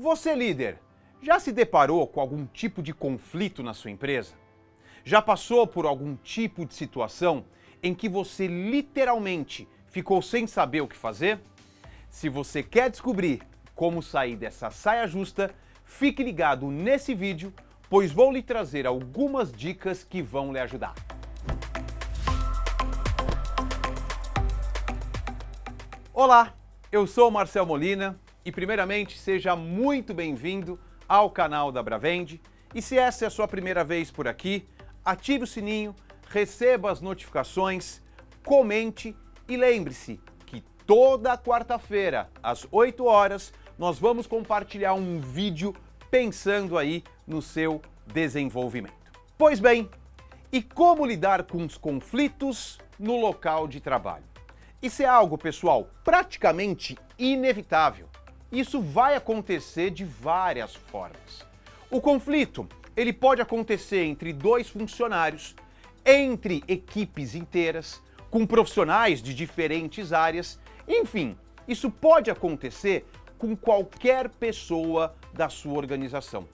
Você, líder, já se deparou com algum tipo de conflito na sua empresa? Já passou por algum tipo de situação em que você literalmente ficou sem saber o que fazer? Se você quer descobrir como sair dessa saia justa, fique ligado nesse vídeo, pois vou lhe trazer algumas dicas que vão lhe ajudar. Olá, eu sou Marcel Molina e primeiramente seja muito bem-vindo ao canal da Bravende. E se essa é a sua primeira vez por aqui, ative o sininho, receba as notificações, comente e lembre-se que toda quarta-feira, às 8 horas, nós vamos compartilhar um vídeo pensando aí no seu desenvolvimento. Pois bem, e como lidar com os conflitos no local de trabalho? Isso é algo, pessoal, praticamente inevitável. Isso vai acontecer de várias formas. O conflito, ele pode acontecer entre dois funcionários, entre equipes inteiras, com profissionais de diferentes áreas, enfim, isso pode acontecer com qualquer pessoa da sua organização.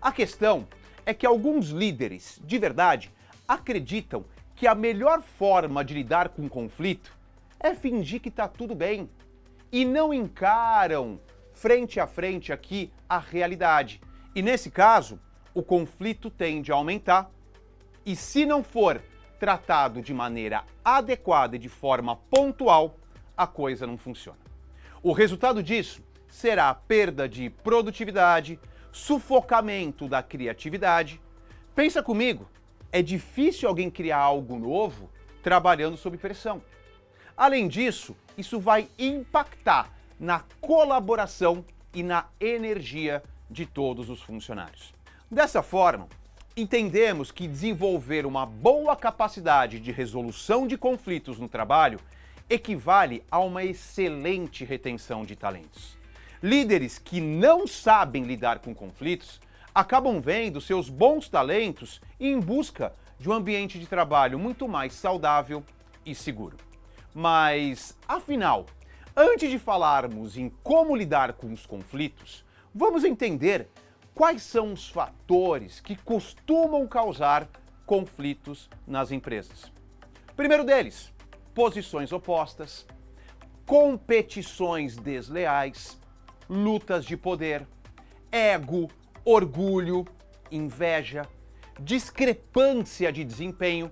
A questão é que alguns líderes, de verdade, acreditam que a melhor forma de lidar com conflito é fingir que está tudo bem e não encaram frente a frente aqui a realidade. E nesse caso, o conflito tende a aumentar e se não for tratado de maneira adequada e de forma pontual, a coisa não funciona. O resultado disso será perda de produtividade, sufocamento da criatividade. Pensa comigo, é difícil alguém criar algo novo trabalhando sob pressão. Além disso, isso vai impactar na colaboração e na energia de todos os funcionários. Dessa forma, entendemos que desenvolver uma boa capacidade de resolução de conflitos no trabalho equivale a uma excelente retenção de talentos. Líderes que não sabem lidar com conflitos acabam vendo seus bons talentos em busca de um ambiente de trabalho muito mais saudável e seguro. Mas, afinal, antes de falarmos em como lidar com os conflitos, vamos entender quais são os fatores que costumam causar conflitos nas empresas. Primeiro deles, posições opostas, competições desleais, lutas de poder, ego, orgulho, inveja, discrepância de desempenho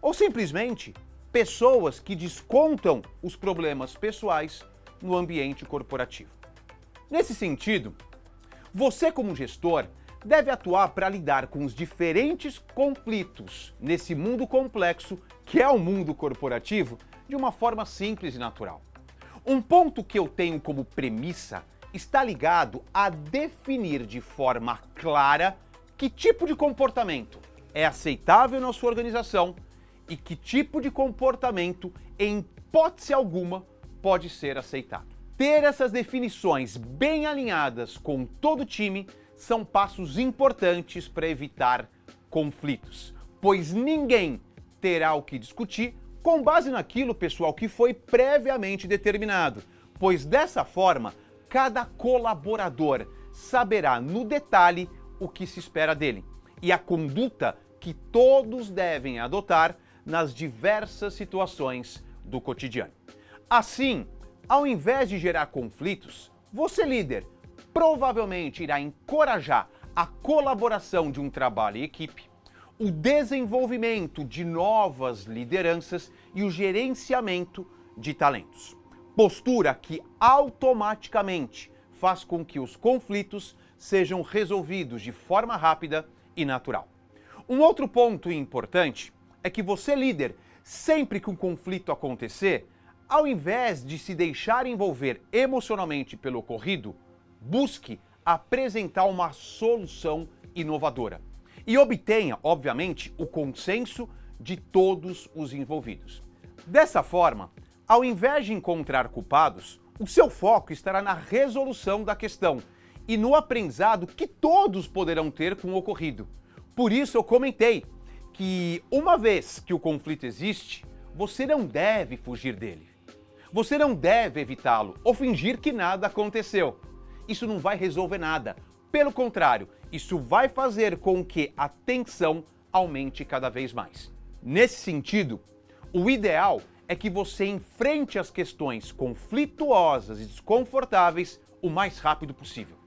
ou simplesmente pessoas que descontam os problemas pessoais no ambiente corporativo. Nesse sentido, você como gestor deve atuar para lidar com os diferentes conflitos nesse mundo complexo que é o mundo corporativo de uma forma simples e natural. Um ponto que eu tenho como premissa está ligado a definir de forma clara que tipo de comportamento é aceitável na sua organização e que tipo de comportamento, em hipótese alguma, pode ser aceitado. Ter essas definições bem alinhadas com todo o time são passos importantes para evitar conflitos, pois ninguém terá o que discutir com base naquilo, pessoal, que foi previamente determinado, pois dessa forma, cada colaborador saberá no detalhe o que se espera dele e a conduta que todos devem adotar nas diversas situações do cotidiano. Assim, ao invés de gerar conflitos, você líder provavelmente irá encorajar a colaboração de um trabalho em equipe, o desenvolvimento de novas lideranças e o gerenciamento de talentos. Postura que automaticamente faz com que os conflitos sejam resolvidos de forma rápida e natural. Um outro ponto importante é que você, líder, sempre que um conflito acontecer, ao invés de se deixar envolver emocionalmente pelo ocorrido, busque apresentar uma solução inovadora e obtenha, obviamente, o consenso de todos os envolvidos. Dessa forma, ao invés de encontrar culpados, o seu foco estará na resolução da questão e no aprendizado que todos poderão ter com o ocorrido. Por isso eu comentei que uma vez que o conflito existe, você não deve fugir dele. Você não deve evitá-lo ou fingir que nada aconteceu. isso não vai resolver nada. Pelo contrário, isso vai fazer com que a tensão aumente cada vez mais. Nesse sentido, o ideal é que você enfrente as questões conflituosas e desconfortáveis o mais rápido possível.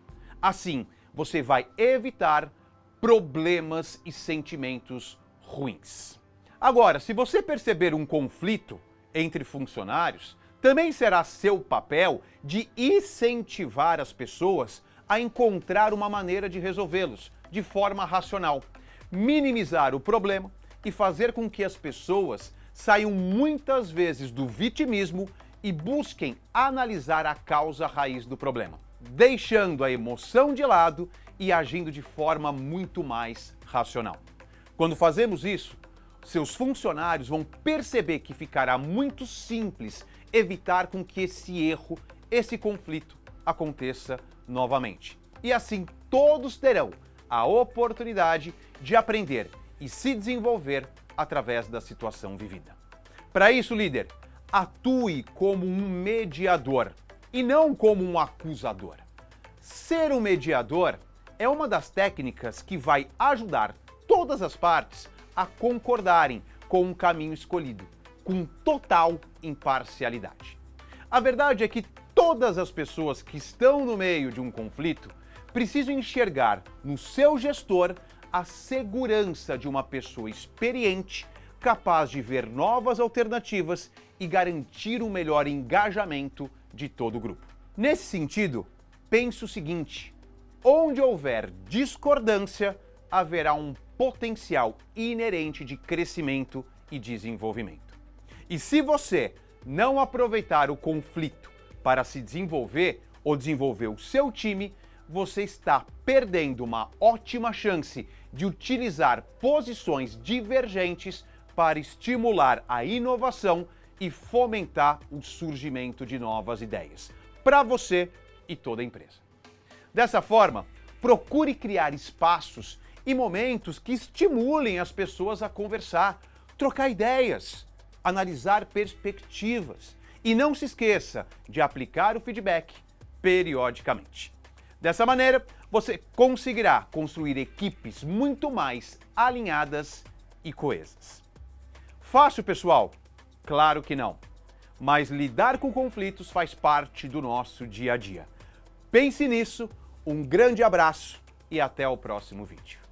Assim, você vai evitar problemas e sentimentos ruins. Agora, se você perceber um conflito entre funcionários, também será seu papel de incentivar as pessoas a encontrar uma maneira de resolvê-los de forma racional, minimizar o problema e fazer com que as pessoas saiam muitas vezes do vitimismo e busquem analisar a causa raiz do problema, deixando a emoção de lado e agindo de forma muito mais racional. Quando fazemos isso, seus funcionários vão perceber que ficará muito simples evitar com que esse erro, esse conflito aconteça novamente. E assim todos terão a oportunidade de aprender e se desenvolver através da situação vivida. Para isso, líder, atue como um mediador e não como um acusador. Ser um mediador é uma das técnicas que vai ajudar todas as partes a concordarem com um caminho escolhido, com total imparcialidade. A verdade é que todas as pessoas que estão no meio de um conflito precisam enxergar no seu gestor a segurança de uma pessoa experiente, capaz de ver novas alternativas e garantir um melhor engajamento de todo o grupo. Nesse sentido, pense o seguinte: onde houver discordância, haverá um potencial inerente de crescimento e desenvolvimento. E se você não aproveitar o conflito para se desenvolver ou desenvolver o seu time, você está perdendo uma ótima chance de utilizar posições divergentes para estimular a inovação e fomentar o surgimento de novas ideias para você e toda a empresa. Dessa forma, procure criar espaços e momentos que estimulem as pessoas a conversar, trocar ideias, analisar perspectivas e não se esqueça de aplicar o feedback periodicamente. Dessa maneira, você conseguirá construir equipes muito mais alinhadas e coesas. Fácil, pessoal? Claro que não. Mas lidar com conflitos faz parte do nosso dia a dia. Pense nisso, um grande abraço e até o próximo vídeo.